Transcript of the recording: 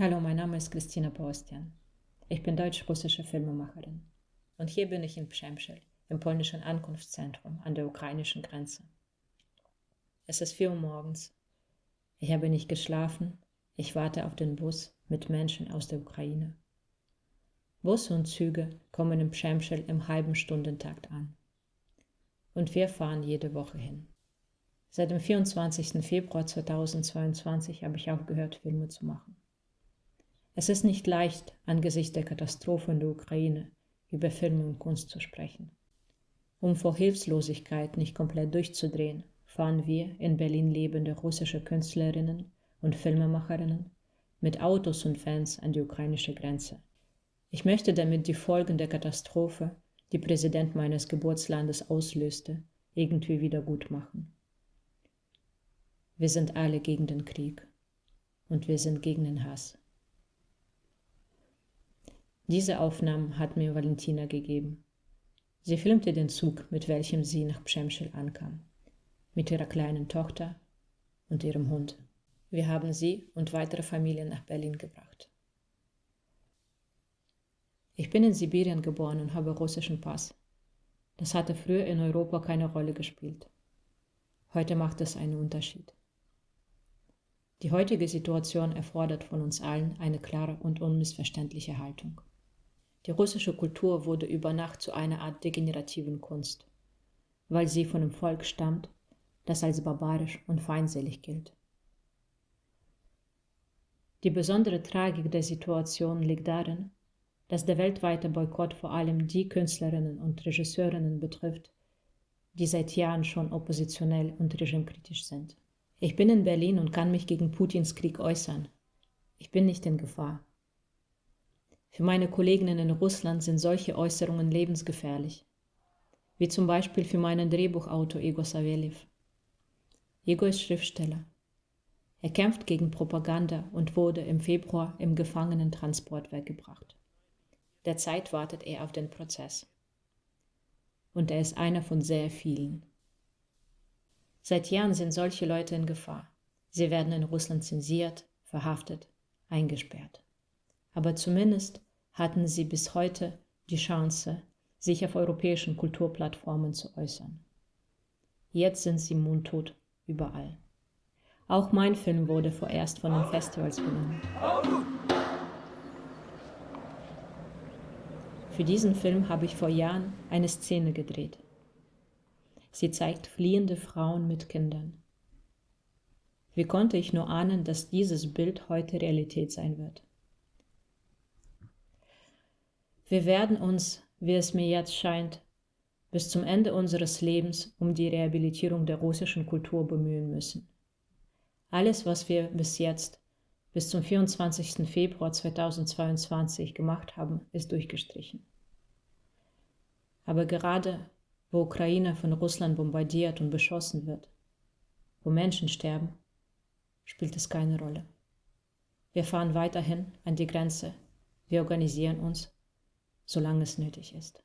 Hallo, mein Name ist Christina Paustian. Ich bin deutsch-russische Filmemacherin. Und hier bin ich in Przemysl, im polnischen Ankunftszentrum an der ukrainischen Grenze. Es ist vier Uhr morgens. Ich habe nicht geschlafen. Ich warte auf den Bus mit Menschen aus der Ukraine. Busse und Züge kommen in Przemysl im halben Stundentakt an. Und wir fahren jede Woche hin. Seit dem 24. Februar 2022 habe ich aufgehört, Filme zu machen. Es ist nicht leicht, angesichts der Katastrophe in der Ukraine über Filme und Kunst zu sprechen. Um vor Hilflosigkeit nicht komplett durchzudrehen, fahren wir in Berlin lebende russische Künstlerinnen und Filmemacherinnen mit Autos und Fans an die ukrainische Grenze. Ich möchte damit die Folgen der Katastrophe, die Präsident meines Geburtslandes auslöste, irgendwie wieder gut machen. Wir sind alle gegen den Krieg und wir sind gegen den Hass. Diese Aufnahmen hat mir Valentina gegeben. Sie filmte den Zug, mit welchem sie nach Przemysl ankam, mit ihrer kleinen Tochter und ihrem Hund. Wir haben sie und weitere Familien nach Berlin gebracht. Ich bin in Sibirien geboren und habe russischen Pass. Das hatte früher in Europa keine Rolle gespielt. Heute macht es einen Unterschied. Die heutige Situation erfordert von uns allen eine klare und unmissverständliche Haltung. Die russische Kultur wurde über Nacht zu einer Art degenerativen Kunst, weil sie von einem Volk stammt, das als barbarisch und feindselig gilt. Die besondere Tragik der Situation liegt darin, dass der weltweite Boykott vor allem die Künstlerinnen und Regisseurinnen betrifft, die seit Jahren schon oppositionell und regimekritisch sind. Ich bin in Berlin und kann mich gegen Putins Krieg äußern. Ich bin nicht in Gefahr. Für meine Kolleginnen in Russland sind solche Äußerungen lebensgefährlich, wie zum Beispiel für meinen Drehbuchautor Igor Savelyev. Igor ist Schriftsteller. Er kämpft gegen Propaganda und wurde im Februar im Gefangenentransport weggebracht. Derzeit wartet er auf den Prozess. Und er ist einer von sehr vielen. Seit Jahren sind solche Leute in Gefahr. Sie werden in Russland zensiert, verhaftet, eingesperrt aber zumindest hatten sie bis heute die Chance, sich auf europäischen Kulturplattformen zu äußern. Jetzt sind sie mundtot überall. Auch mein Film wurde vorerst von den Festivals genommen. Für diesen Film habe ich vor Jahren eine Szene gedreht. Sie zeigt fliehende Frauen mit Kindern. Wie konnte ich nur ahnen, dass dieses Bild heute Realität sein wird? Wir werden uns, wie es mir jetzt scheint, bis zum Ende unseres Lebens um die Rehabilitierung der russischen Kultur bemühen müssen. Alles, was wir bis jetzt, bis zum 24. Februar 2022 gemacht haben, ist durchgestrichen. Aber gerade wo Ukraine von Russland bombardiert und beschossen wird, wo Menschen sterben, spielt es keine Rolle. Wir fahren weiterhin an die Grenze, wir organisieren uns solange es nötig ist.